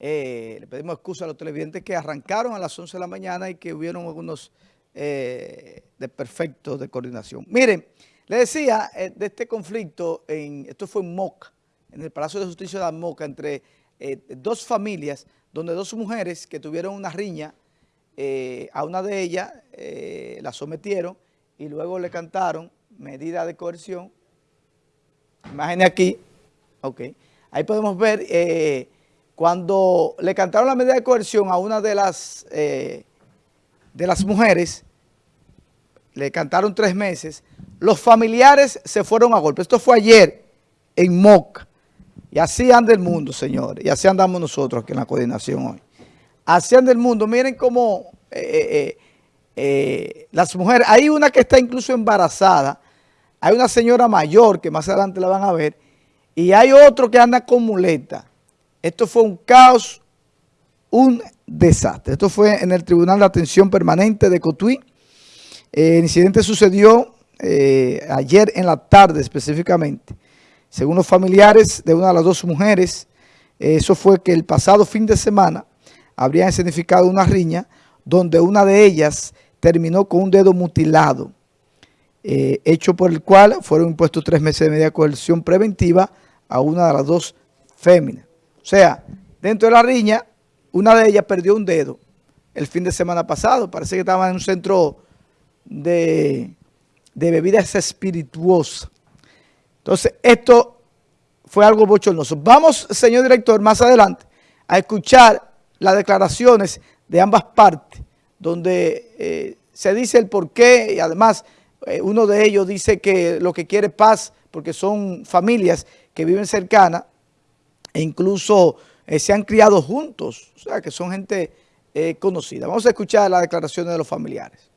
Eh, le pedimos excusa a los televidentes que arrancaron a las 11 de la mañana y que hubieron algunos eh, desperfectos de coordinación. Miren, le decía eh, de este conflicto, en, esto fue en Moca, en el Palacio de Justicia de Moca, entre eh, dos familias, donde dos mujeres que tuvieron una riña, a una de ellas la sometieron y luego le cantaron medida de coerción. Imagen aquí, ok. Ahí podemos ver cuando le cantaron la medida de coerción a una de las, eh, de las mujeres, le cantaron tres meses, los familiares se fueron a golpe. Esto fue ayer en Moca. Y así anda el mundo, señores. Y así andamos nosotros aquí en la coordinación hoy. Así anda el mundo. Miren cómo eh, eh, las mujeres, hay una que está incluso embarazada, hay una señora mayor que más adelante la van a ver, y hay otro que anda con muleta. Esto fue un caos, un desastre. Esto fue en el Tribunal de Atención Permanente de Cotuí. el incidente sucedió eh, ayer en la tarde específicamente. Según los familiares de una de las dos mujeres, eso fue que el pasado fin de semana habrían significado una riña donde una de ellas terminó con un dedo mutilado, eh, hecho por el cual fueron impuestos tres meses de media coerción preventiva a una de las dos féminas. Sea, dentro de la riña, una de ellas perdió un dedo el fin de semana pasado. Parece que estaba en un centro de, bebidas espirituosas. Entonces, esto fue algo bochornoso. Vamos, señor director, más adelante a escuchar las declaraciones de ambas partes, donde eh, se dice el por qué y además eh, uno de ellos dice que lo que quiere es paz porque son familias que viven cercanas e incluso eh, se han criado juntos, o sea que son gente eh, conocida. Vamos a escuchar las declaraciones de los familiares.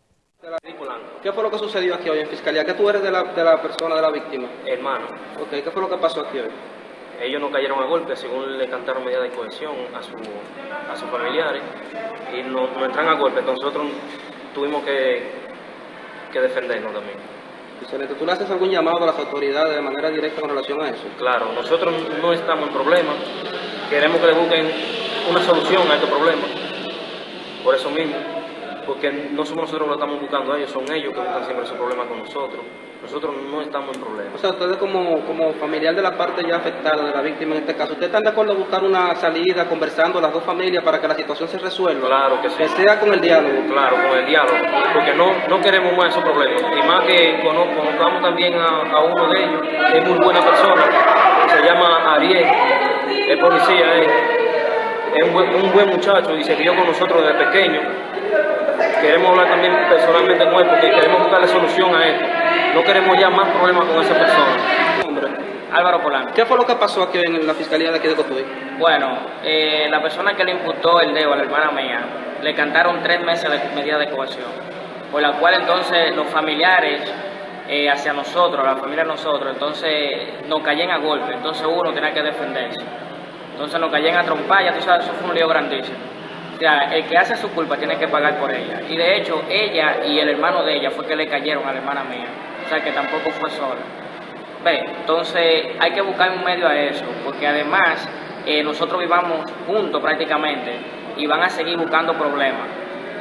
¿Qué fue lo que sucedió aquí hoy en Fiscalía? ¿Qué tú eres de la, de la persona, de la víctima? Hermano. Ok, ¿qué fue lo que pasó aquí hoy? Ellos no cayeron a golpe, según le cantaron medida de cohesión a, su, a sus familiares, y no, no entran a golpe, entonces nosotros tuvimos que, que defendernos también. Excelente. ¿Tú le haces algún llamado a las autoridades de manera directa con relación a eso? Claro, nosotros no estamos en problemas, queremos que le busquen una solución a este problema, por eso mismo, porque no somos nosotros los que estamos buscando a ellos, son ellos que buscan siempre ese problema con nosotros. Nosotros no estamos en problemas. O sea, ustedes como, como familiar de la parte ya afectada, de la víctima en este caso, ¿ustedes están de acuerdo en buscar una salida, conversando las dos familias para que la situación se resuelva? Claro que sí. Que sea con el diálogo. Claro, con el diálogo, porque no, no queremos más esos problemas. Y más que conozcamos también a, uno de ellos, es muy buena persona, se llama Ariel, es policía, es, un, buen, un buen muchacho y se crió con nosotros desde pequeño. Queremos hablar también personalmente con él porque queremos buscarle solución a esto. No queremos ya más problemas con esa persona. Álvaro Polanco. ¿Qué fue lo que pasó aquí en la fiscalía de aquí de Cotuí? Bueno, eh, la persona que le imputó el dedo a la hermana mía, le cantaron tres meses de medida de coerción, por la cual entonces los familiares eh, hacia nosotros, la familia nosotros, entonces nos caían a golpe, entonces uno tenía que defenderse. Entonces nos caían a trompar, ya tú sabes, eso fue un lío grandísimo. O sea, el que hace su culpa tiene que pagar por ella. Y de hecho, ella y el hermano de ella fue que le cayeron a la hermana mía que tampoco fue sola. Ve, entonces hay que buscar un medio a eso, porque además eh, nosotros vivamos juntos prácticamente y van a seguir buscando problemas.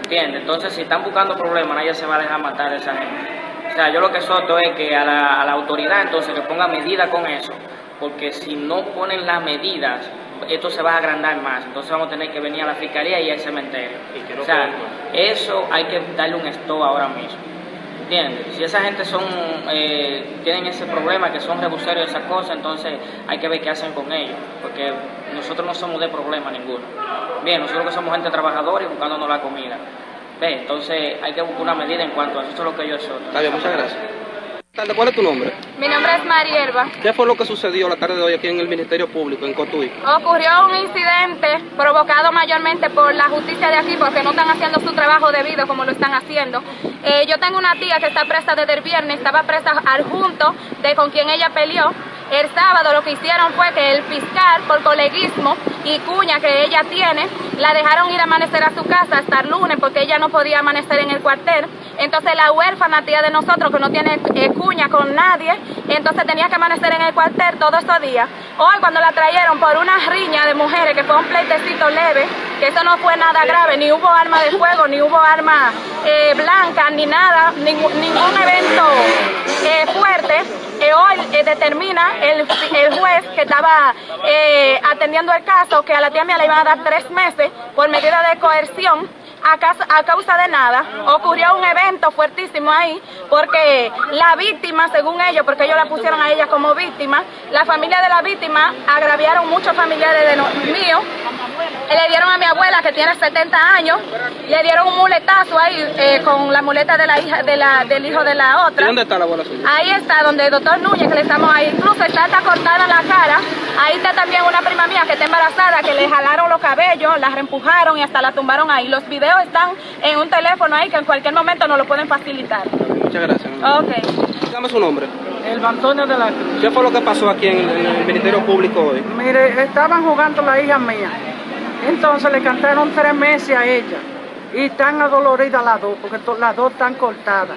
¿Entiendes? Entonces si están buscando problemas, nadie se va a dejar matar a esa gente. O sea, yo lo que soto es que a la, a la autoridad entonces que ponga medidas con eso, porque si no ponen las medidas, esto se va a agrandar más. Entonces vamos a tener que venir a la fiscalía y al cementerio. o sea, eso hay que darle un stop ahora mismo. Si esa gente son, eh, tienen ese problema, que son rebuseros y esas cosas, entonces hay que ver qué hacen con ellos, porque nosotros no somos de problema ninguno. Bien, nosotros que somos gente trabajadora y buscándonos la comida. Ve, entonces hay que buscar una medida en cuanto a eso, eso es lo que yo soy. Está bien, muchas gracias. ¿Cuál es tu nombre? Mi nombre es Marierva. ¿Qué fue lo que sucedió la tarde de hoy aquí en el Ministerio Público, en Cotuí? Ocurrió un incidente provocado mayormente por la justicia de aquí porque no están haciendo su trabajo debido como lo están haciendo. Eh, yo tengo una tía que está presta desde el viernes, estaba presta al junto de con quien ella peleó. El sábado lo que hicieron fue que el fiscal, por coleguismo y cuña que ella tiene, la dejaron ir a amanecer a su casa hasta el lunes porque ella no podía amanecer en el cuartel. Entonces la huérfana tía de nosotros que no tiene eh, cuña con nadie, entonces tenía que amanecer en el cuartel todos esos días. Hoy cuando la trajeron por una riña de mujeres que fue un pleitecito leve, que eso no fue nada grave, ni hubo arma de fuego, ni hubo arma eh, blanca, ni nada, ningún, evento eh, fuerte, eh, hoy eh, determina el, el, juez que estaba atendiendo el caso que a la tía mía le iban a dar tres meses por medida de coerción a causa, a causa, de nada. Ocurrió un evento fuertísimo ahí porque la víctima, según ellos, porque ellos la pusieron a ella como víctima, la familia de la víctima agraviaron muchos familiares de no, míos. Le dieron abuela que tiene 70 años, le dieron un muletazo ahí eh, con la muleta de la hija de la, del hijo de la otra. ¿Y dónde está la abuela suya? Ahí está, donde el doctor Núñez, que le estamos ahí. Incluso está, está cortada la cara. Ahí está también una prima mía que está embarazada, que le jalaron los cabellos, la reempujaron y hasta la tumbaron ahí. Los videos están en un teléfono ahí que en cualquier momento nos lo pueden facilitar. Muchas gracias. Ok. Dígame su nombre. El Antonio de la Cruz. ¿Qué fue lo que pasó aquí en el, en el Ministerio Público hoy? Mire, estaban jugando la hija mía. Entonces le cantaron tres meses a ella. Y están adoloridas las dos, porque las dos están cortadas.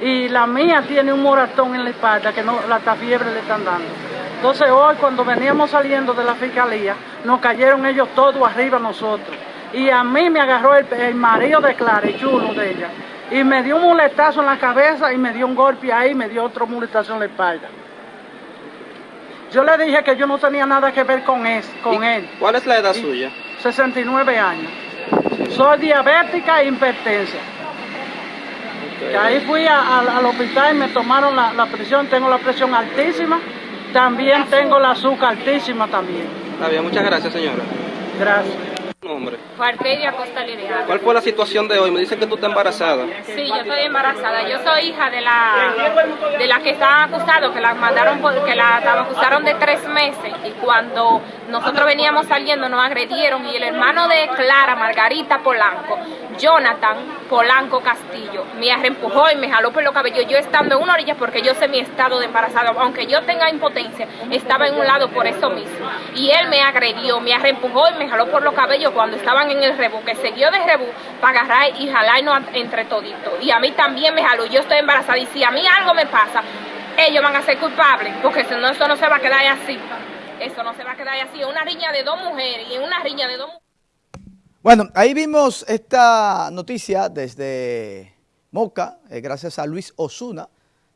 Y la mía tiene un moratón en la espalda que no, la fiebre le están dando. Entonces hoy cuando veníamos saliendo de la fiscalía, nos cayeron ellos todos arriba nosotros. Y a mí me agarró el, el marido de Clara, el chulo de ella. Y me dio un muletazo en la cabeza y me dio un golpe ahí y me dio otro muletazo en la espalda. Yo le dije que yo no tenía nada que ver con, él. ¿Cuál es la edad y, suya? 69 años. Soy diabética e hipertensa. Okay. Ahí fui a, a, al hospital y me tomaron la, la, presión, tengo la presión altísima, también tengo la azúcar altísima también. Está bien, muchas gracias señora. Gracias. Nombre. Farteria Costa. ¿Cuál fue la situación de hoy? Me dicen que tú estás embarazada. Sí, yo estoy embarazada. Yo soy hija de la de la que estaban acusados, que la mandaron por, que la, la acusaron de tres meses y cuando nosotros veníamos saliendo nos agredieron y el hermano de Clara, Margarita Polanco, Jonathan Polanco Castillo, me reempujó y me jaló por los cabellos. Yo estando en una orilla porque yo sé mi estado de embarazada, aunque yo tenga impotencia, estaba en un lado por eso mismo. Y él me agredió, me reempujó y me jaló por los cabellos cuando estaban en el rebú, que siguió de rebú para agarrar y jalarnos entre toditos. Y a mí también me jaló, yo estoy embarazada y si a mí algo me pasa, ellos van a ser culpables, porque si no, eso no se va a quedar así. Eso no se va a quedar así. Una riña de dos mujeres y una riña de dos mujeres. Bueno, ahí vimos esta noticia desde Moca, eh, gracias a Luis Osuna,